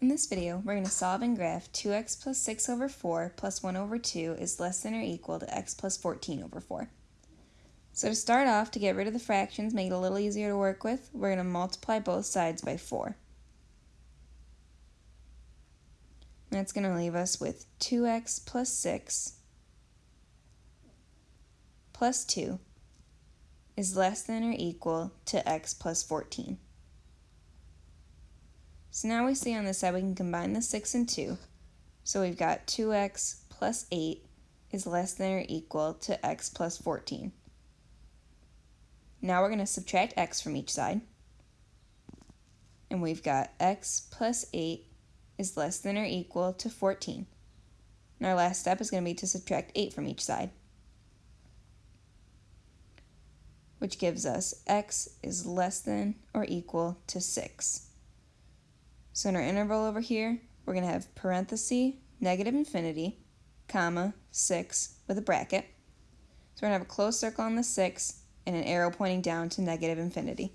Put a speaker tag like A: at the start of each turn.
A: In this video, we're going to solve and graph 2x plus 6 over 4 plus 1 over 2 is less than or equal to x plus 14 over 4. So to start off, to get rid of the fractions, make it a little easier to work with, we're going to multiply both sides by 4. That's going to leave us with 2x plus 6 plus 2 is less than or equal to x plus 14. So now we see on this side we can combine the 6 and 2. So we've got 2x plus 8 is less than or equal to x plus 14. Now we're going to subtract x from each side. And we've got x plus 8 is less than or equal to 14. And our last step is going to be to subtract 8 from each side. Which gives us x is less than or equal to 6. So in our interval over here, we're going to have parenthesis, negative infinity, comma, 6 with a bracket. So we're going to have a closed circle on the 6 and an arrow pointing down to negative infinity.